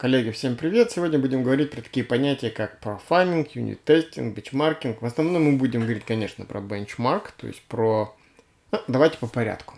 Коллеги, всем привет! Сегодня будем говорить про такие понятия, как профайлинг, юнит-тестинг, бенчмаркинг. В основном мы будем говорить, конечно, про бенчмарк, то есть про... Ну, давайте по порядку.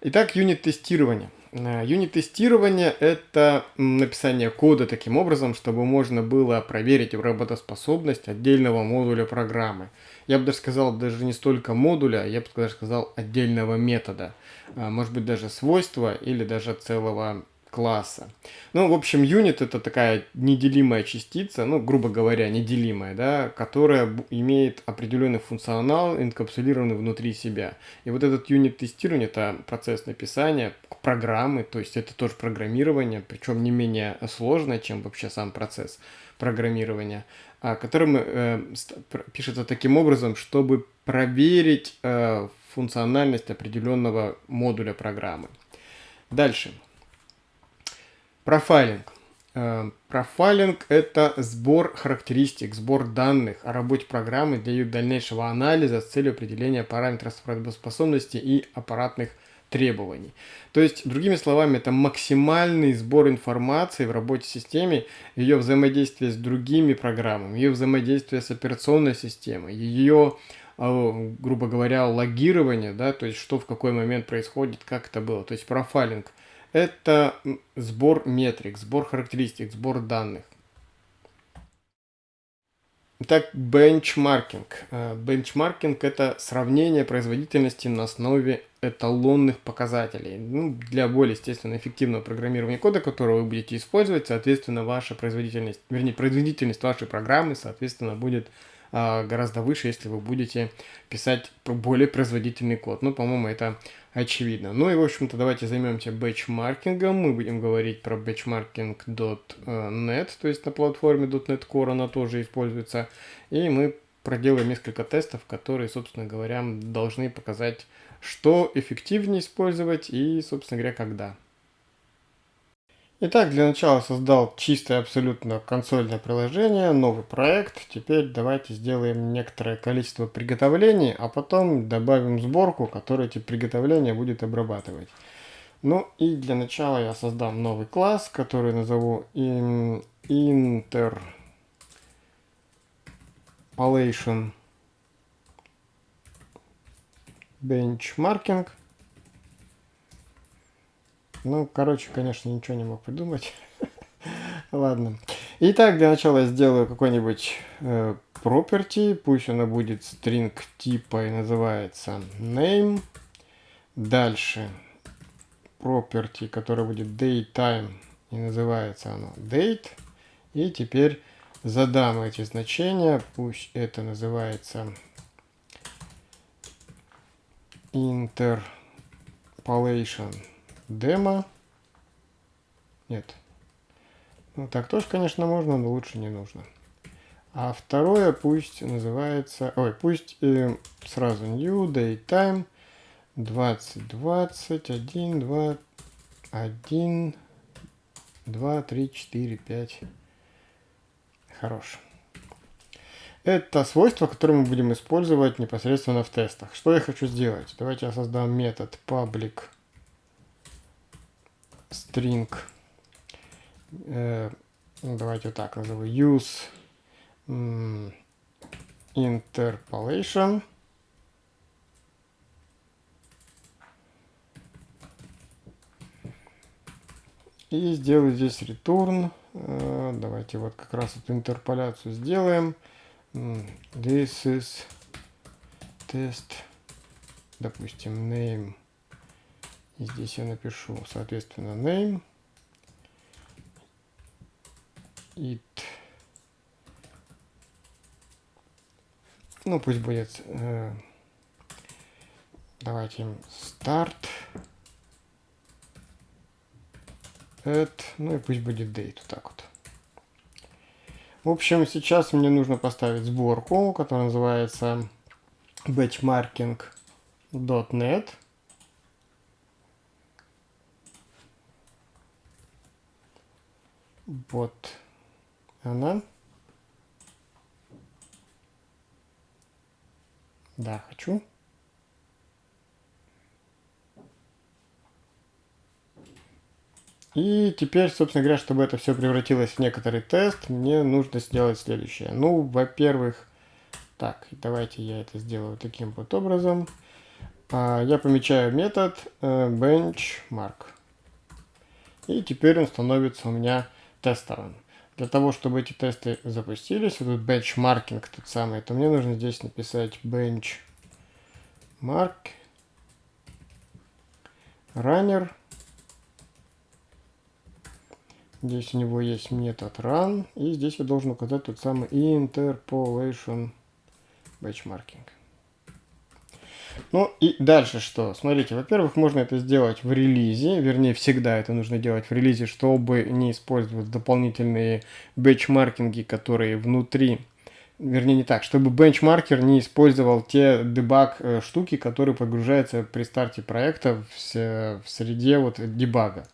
Итак, юнит-тестирование. Э, юнит-тестирование – это написание кода таким образом, чтобы можно было проверить работоспособность отдельного модуля программы. Я бы даже сказал, даже не столько модуля, я бы даже сказал отдельного метода – а, может быть даже свойства или даже целого класса. Ну, в общем, юнит это такая неделимая частица, ну, грубо говоря, неделимая, да, которая имеет определенный функционал, инкапсулированный внутри себя. И вот этот юнит тестирования, это процесс написания программы, то есть это тоже программирование, причем не менее сложное, чем вообще сам процесс программирования, а, который э, пишется таким образом, чтобы проверить э, функциональность определенного модуля программы. Дальше. Профайлинг. Э, профайлинг – это сбор характеристик, сбор данных о работе программы для ее дальнейшего анализа с целью определения параметров работоспособности и аппаратных требований. То есть, другими словами, это максимальный сбор информации в работе системы, ее взаимодействие с другими программами, ее взаимодействие с операционной системой, ее а, грубо говоря, логирование, да, то есть что в какой момент происходит, как это было. То есть профайлинг – это сбор метрик, сбор характеристик, сбор данных. Итак, бенчмаркинг. А, бенчмаркинг – это сравнение производительности на основе эталонных показателей. Ну, для более, естественно, эффективного программирования кода, которого вы будете использовать, соответственно, ваша производительность, вернее, производительность вашей программы, соответственно, будет гораздо выше, если вы будете писать более производительный код. Ну, по-моему, это очевидно. Ну и, в общем-то, давайте займемся бэчмаркингом. Мы будем говорить про benchmarking.net, то есть на платформе .NET Core она тоже используется. И мы проделаем несколько тестов, которые, собственно говоря, должны показать, что эффективнее использовать и, собственно говоря, когда. Итак, для начала создал чистое абсолютно консольное приложение, новый проект. Теперь давайте сделаем некоторое количество приготовлений, а потом добавим сборку, которая эти приготовления будет обрабатывать. Ну и для начала я создам новый класс, который назову interpolation benchmarking. Ну, короче, конечно, ничего не мог придумать. Ладно. Итак, для начала я сделаю какой-нибудь э, property. Пусть она будет string типа и называется name. Дальше property, который будет datetime и называется оно date. И теперь задам эти значения. Пусть это называется interpolation демо. Нет. Ну, так тоже, конечно, можно, но лучше не нужно. А второе пусть называется... Ой, пусть э, сразу new daytime 2020 1 2 1 2 3 4 5 Хорош. Это свойство, которое мы будем использовать непосредственно в тестах. Что я хочу сделать? Давайте я создам метод public string, э, ну, давайте вот так назову, use interpolation. И сделаю здесь return. Э, давайте вот как раз эту интерполяцию сделаем. This is test, допустим, name и здесь я напишу, соответственно, name, it, ну пусть будет, э, давайте start, at, ну и пусть будет date, вот так вот. В общем, сейчас мне нужно поставить сборку, которая называется batchmarking.net. Вот она. Да, хочу. И теперь, собственно говоря, чтобы это все превратилось в некоторый тест, мне нужно сделать следующее. Ну, во-первых, так, давайте я это сделаю таким вот образом. А, я помечаю метод э, benchmark. И теперь он становится у меня тестовым. Для того, чтобы эти тесты запустились, вот тут бенчмаркинг тот самый, то мне нужно здесь написать benchmark runner. Здесь у него есть метод run, и здесь я должен указать тот самый interpolation benchmarking. Ну и дальше что? Смотрите, во-первых, можно это сделать в релизе, вернее, всегда это нужно делать в релизе, чтобы не использовать дополнительные бенчмаркинги, которые внутри, вернее, не так, чтобы бенчмаркер не использовал те дебаг э, штуки, которые подгружаются при старте проекта в, в среде вот дебага.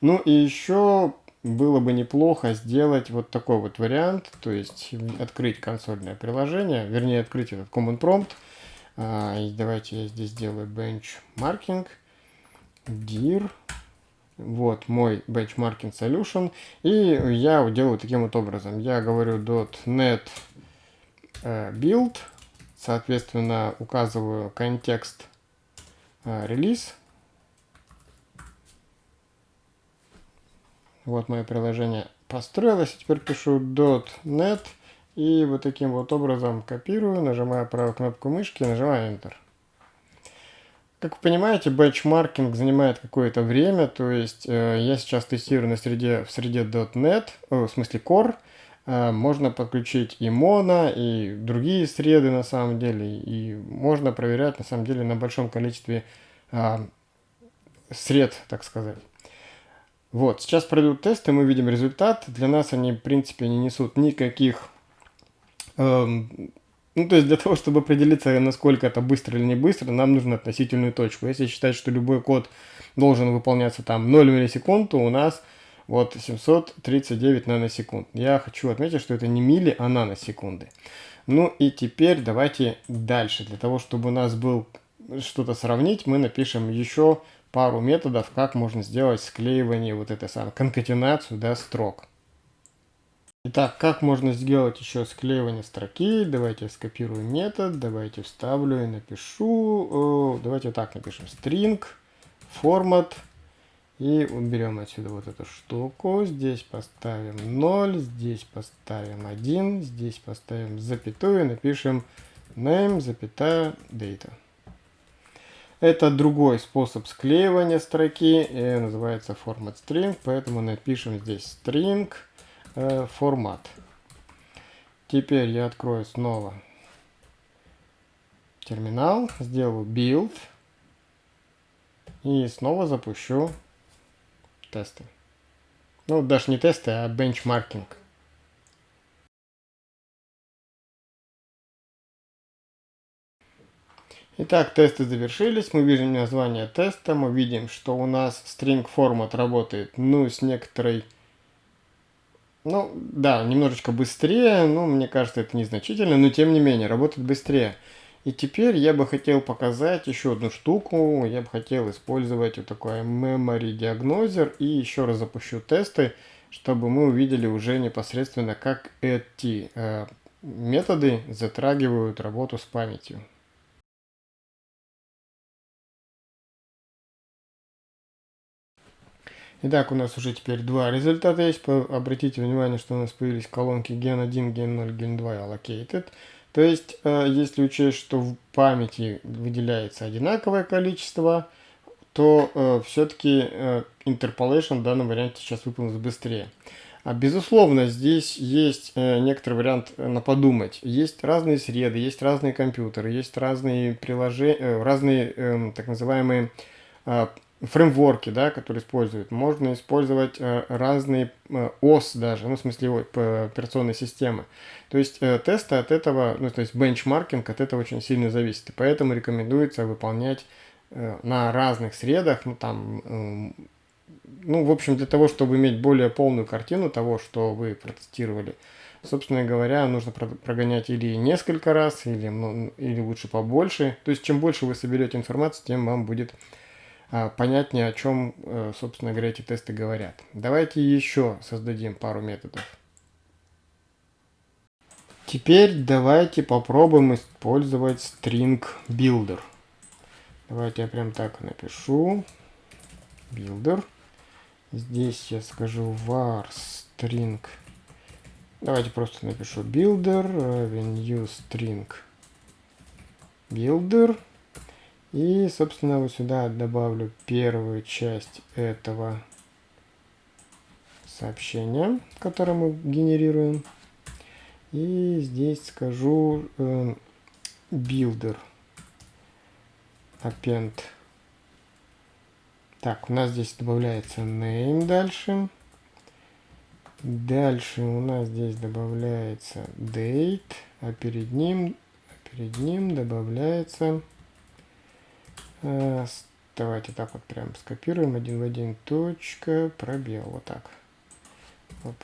Ну и еще было бы неплохо сделать вот такой вот вариант, то есть открыть консольное приложение, вернее открыть этот command prompt, а, и давайте я здесь сделаю benchmarking, dir, вот мой benchmarking solution, и я делаю таким вот образом. Я говорю .NET э, build, соответственно, указываю контекст э, релиз. Вот мое приложение построилось, теперь пишу .NET и вот таким вот образом копирую, нажимаю правую кнопку мышки, нажимаю Enter. Как вы понимаете, бенчмаркинг занимает какое-то время, то есть э, я сейчас тестирую на среде, в среде .NET, э, в смысле Core, э, можно подключить и Mono, и другие среды на самом деле, и можно проверять на самом деле на большом количестве э, сред, так сказать. Вот, сейчас пройдут тесты, мы видим результат. Для нас они, в принципе, не несут никаких ну, то есть для того, чтобы определиться, насколько это быстро или не быстро, нам нужно относительную точку. Если считать, что любой код должен выполняться там 0 миллисекунд, то у нас вот 739 наносекунд. Я хочу отметить, что это не милли, а наносекунды. Ну и теперь давайте дальше. Для того, чтобы у нас был что-то сравнить, мы напишем еще пару методов, как можно сделать склеивание, вот это самое, конкатенацию, да, строк. Итак, как можно сделать еще склеивание строки? Давайте скопирую метод, давайте вставлю и напишу. Давайте так напишем. String, формат. И уберем отсюда вот эту штуку. Здесь поставим 0, здесь поставим 1, здесь поставим запятую, напишем name, запятая, data. Это другой способ склеивания строки, и называется format string, поэтому напишем здесь string э, формат. Теперь я открою снова терминал, сделаю build и снова запущу тесты. Ну, даже не тесты, а бенчмаркинг. Итак, тесты завершились, мы видим название теста, мы видим, что у нас string format работает, ну, с некоторой ну, да, немножечко быстрее, но мне кажется, это незначительно, но тем не менее, работает быстрее. И теперь я бы хотел показать еще одну штуку. Я бы хотел использовать вот такой Memory Diagnoser и еще раз запущу тесты, чтобы мы увидели уже непосредственно, как эти э, методы затрагивают работу с памятью. Итак, у нас уже теперь два результата есть. Обратите внимание, что у нас появились колонки gen 1, gen 0, gen 2 allocated. То есть, э, если учесть, что в памяти выделяется одинаковое количество, то э, все-таки э, interpolation в данном варианте сейчас выполнится быстрее. А безусловно, здесь есть некоторый вариант на подумать. Есть разные среды, есть разные компьютеры, есть разные приложения, разные э, так называемые фреймворки, да, которые используют. Можно использовать э, разные э, ОС даже, ну, в смысле ой, операционной системы. То есть э, тесты от этого, ну, то есть бенчмаркинг от этого очень сильно зависит. И поэтому рекомендуется выполнять на разных средах, ну, там, ну, в общем, для того, чтобы иметь более полную картину того, что вы протестировали. Собственно говоря, нужно прогонять или несколько раз, или, ну, или лучше побольше. То есть, чем больше вы соберете информацию, тем вам будет понятнее, о чем, э, собственно говоря, эти тесты говорят. Давайте еще создадим пару методов. Теперь давайте попробуем использовать string builder. Давайте я прям так напишу. Builder. Здесь я скажу var string. Давайте просто напишу builder равен new string builder. И, собственно, вот сюда добавлю первую часть этого сообщения, которое мы генерируем. И здесь скажу э, builder append. Так, у нас здесь добавляется name дальше. Дальше у нас здесь добавляется date, а перед ним, перед ним добавляется... Э, давайте так вот прям скопируем один в один точка, пробел, вот так. Вот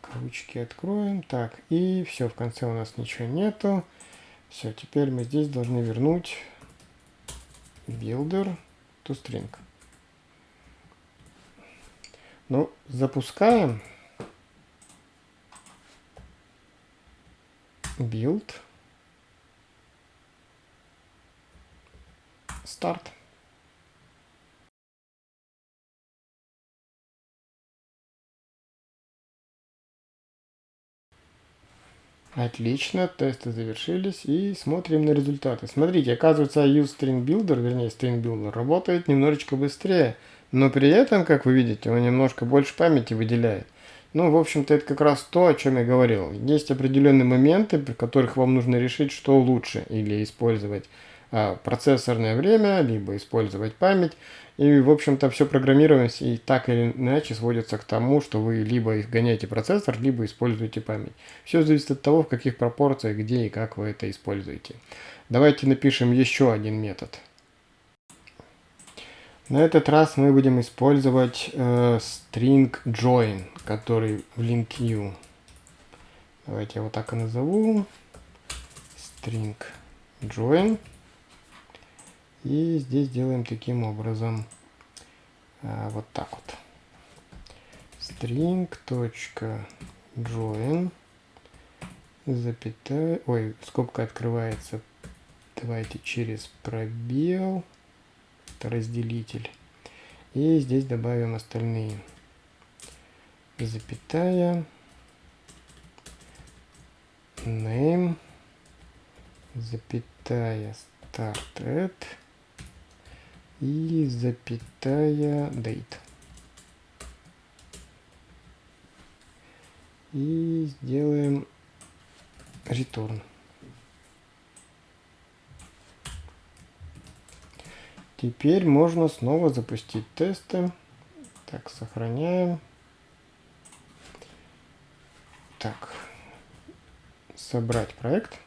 кавычки откроем. Так, и все, в конце у нас ничего нету. Все, теперь мы здесь должны вернуть builder to string. Ну, запускаем. Build. Start. Отлично, тесты завершились и смотрим на результаты. Смотрите, оказывается, useStringBuilder, вернее StringBuilder, работает немножечко быстрее, но при этом, как вы видите, он немножко больше памяти выделяет. Ну, в общем-то, это как раз то, о чем я говорил. Есть определенные моменты, при которых вам нужно решить, что лучше, или использовать процессорное время, либо использовать память. И, в общем-то, все программирование и так или иначе сводится к тому, что вы либо гоняете процессор, либо используете память. Все зависит от того, в каких пропорциях, где и как вы это используете. Давайте напишем еще один метод. На этот раз мы будем использовать э, string join, который в link Давайте я вот так и назову. String join. И здесь делаем таким образом. А, вот так вот. string.join запятая, ой, скобка открывается, давайте через пробел, разделитель, и здесь добавим остальные, запятая, name, запятая, start at, и запятая date. И сделаем return. Теперь можно снова запустить тесты. Так, сохраняем. Так, собрать проект.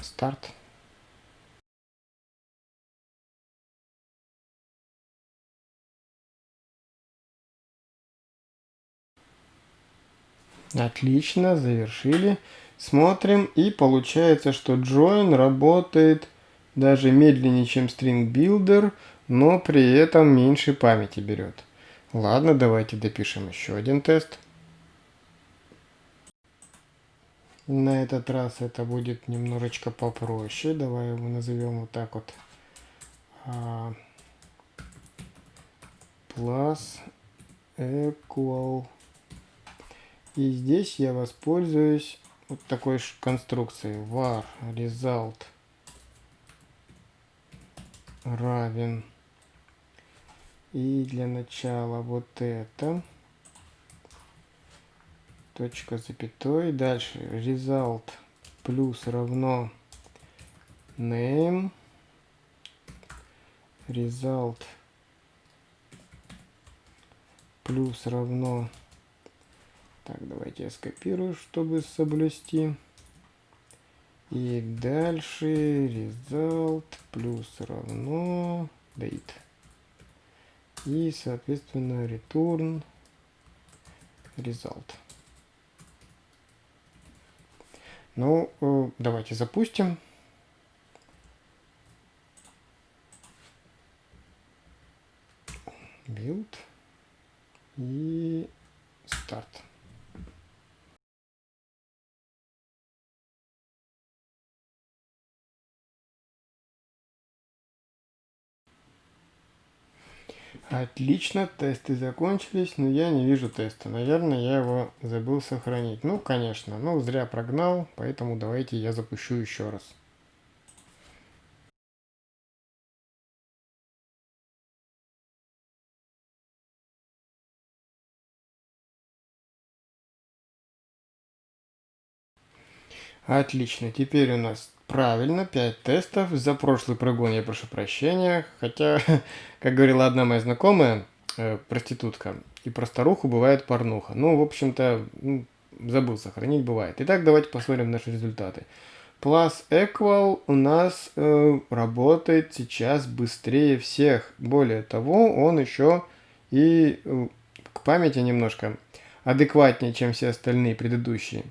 Старт. Отлично, завершили. Смотрим, и получается, что join работает даже медленнее, чем string builder, но при этом меньше памяти берет. Ладно, давайте допишем еще один тест. На этот раз это будет немножечко попроще. Давай его назовем вот так вот. А, plus equal и здесь я воспользуюсь вот такой конструкцией. Var result равен. И для начала вот это. Точка запятой. Дальше result плюс равно name. Result плюс равно так, давайте я скопирую, чтобы соблюсти. И дальше result плюс равно date. И, соответственно, return result. Ну, э, давайте запустим. Build и старт. Отлично, тесты закончились, но я не вижу теста. Наверное, я его забыл сохранить. Ну, конечно, ну зря прогнал, поэтому давайте я запущу еще раз. Отлично, теперь у нас правильно 5 тестов. За прошлый прогон я прошу прощения, хотя, как говорила одна моя знакомая, э, проститутка, и про старуху бывает порнуха. Ну, в общем-то, ну, забыл сохранить, бывает. Итак, давайте посмотрим наши результаты. Plus Equal у нас э, работает сейчас быстрее всех. Более того, он еще и э, к памяти немножко адекватнее, чем все остальные предыдущие.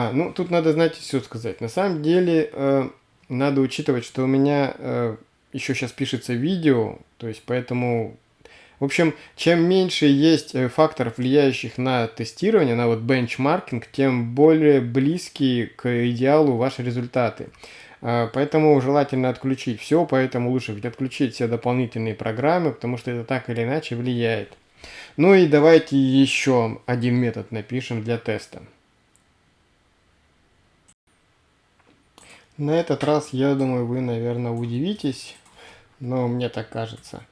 А, ну, тут надо, знаете, все сказать. На самом деле, э, надо учитывать, что у меня э, еще сейчас пишется видео, то есть поэтому... В общем, чем меньше есть э, факторов, влияющих на тестирование, на вот бенчмаркинг, тем более близкие к идеалу ваши результаты. Э, поэтому желательно отключить все, поэтому лучше отключить все дополнительные программы, потому что это так или иначе влияет. Ну и давайте еще один метод напишем для теста. На этот раз, я думаю, вы, наверное, удивитесь, но мне так кажется.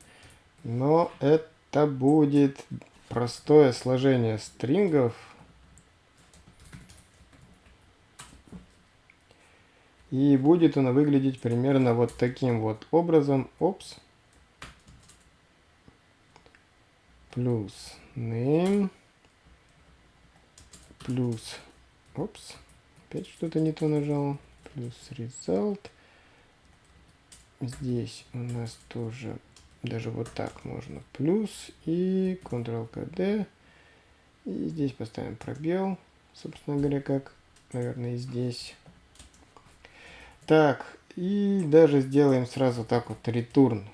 Но это будет простое сложение стрингов. И будет оно выглядеть примерно вот таким вот образом. Опс. Плюс name. Плюс. Опс. Опять что-то не то нажал плюс result. Здесь у нас тоже даже вот так можно плюс и Ctrl-KD. И здесь поставим пробел, собственно говоря, как, наверное, и здесь. Так, и даже сделаем сразу так вот return.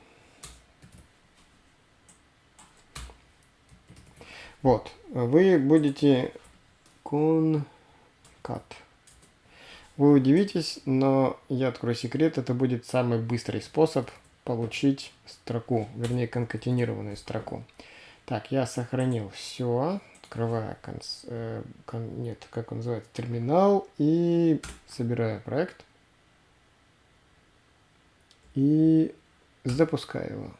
Вот, вы будете concat. Вы удивитесь, но я открою секрет, это будет самый быстрый способ получить строку, вернее конкатенированную строку. Так, я сохранил все, открываю, конс, э, кон, нет, как он называется, терминал и собираю проект и запускаю его.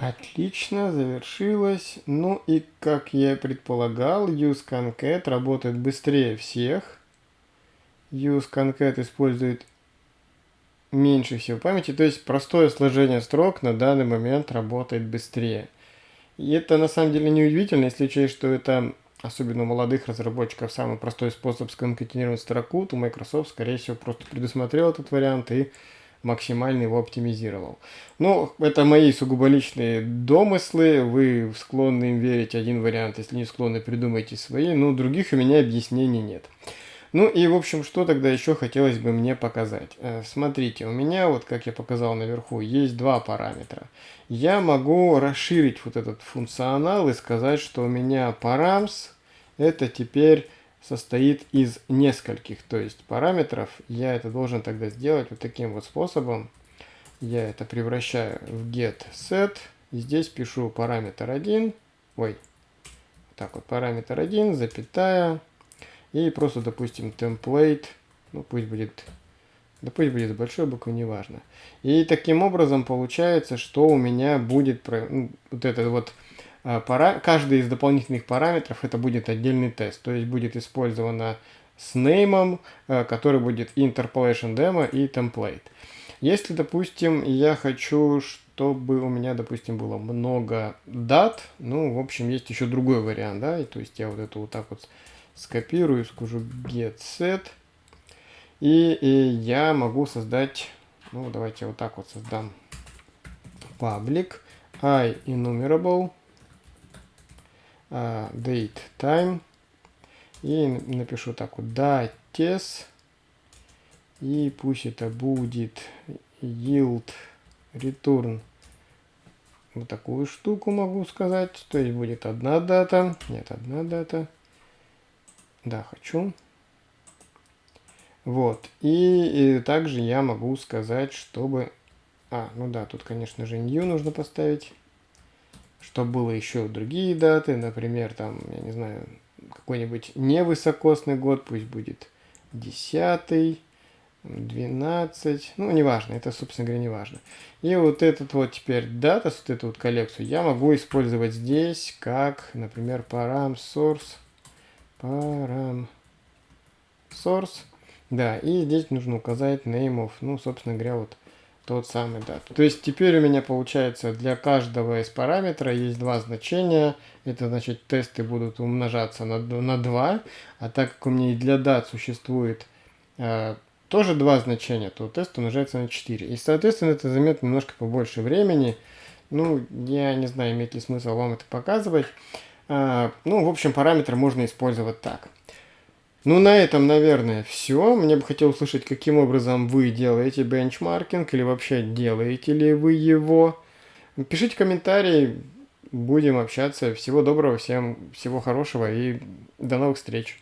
Отлично, завершилось. Ну и как я предполагал, useConcat работает быстрее всех. useConcat использует меньше всего памяти, то есть простое сложение строк на данный момент работает быстрее. И это на самом деле не удивительно, если учесть, что это, особенно у молодых разработчиков, самый простой способ сконкатенировать строку, то Microsoft, скорее всего, просто предусмотрел этот вариант и максимально его оптимизировал. Но это мои сугубо личные домыслы, вы склонны им верить один вариант, если не склонны, придумайте свои, но других у меня объяснений нет. Ну и в общем, что тогда еще хотелось бы мне показать. Э, смотрите, у меня, вот как я показал наверху, есть два параметра. Я могу расширить вот этот функционал и сказать, что у меня params это теперь состоит из нескольких, то есть параметров. Я это должен тогда сделать вот таким вот способом. Я это превращаю в get set. Здесь пишу параметр 1. Ой, так вот, параметр 1, запятая. И просто, допустим, template. Ну, пусть будет, да пусть будет большой буквы, неважно. И таким образом получается, что у меня будет ну, вот этот вот пара... каждый из дополнительных параметров это будет отдельный тест, то есть будет использовано с name, э, который будет interpolation demo и template. Если, допустим, я хочу, чтобы у меня, допустим, было много дат, ну, в общем, есть еще другой вариант, да, и, то есть я вот это вот так вот скопирую, скажу get set, и, и я могу создать, ну, давайте вот так вот создам public i enumerable date time. И напишу так вот dates. И пусть это будет yield return. Вот такую штуку могу сказать. То есть будет одна дата. Нет одна дата. Да хочу. Вот. И, и также я могу сказать чтобы а ну да тут конечно же new нужно поставить чтобы было еще другие даты например там я не знаю какой-нибудь невысокосный год пусть будет десятый 12, ну, неважно, это, собственно говоря, не важно. И вот этот вот теперь дата, вот эту вот коллекцию, я могу использовать здесь, как, например, param source, param source, да, и здесь нужно указать name of, ну, собственно говоря, вот тот самый дат. То есть теперь у меня получается для каждого из параметра есть два значения. Это значит тесты будут умножаться на, на 2. А так как у меня и для дат существует э, тоже два значения, то тест умножается на 4. И, соответственно, это займет немножко побольше времени. Ну, я не знаю, имеет ли смысл вам это показывать. А, ну, в общем, параметры можно использовать так. Ну, на этом, наверное, все. Мне бы хотелось услышать, каким образом вы делаете бенчмаркинг, или вообще делаете ли вы его. Пишите комментарии, будем общаться. Всего доброго, всем всего хорошего и до новых встреч.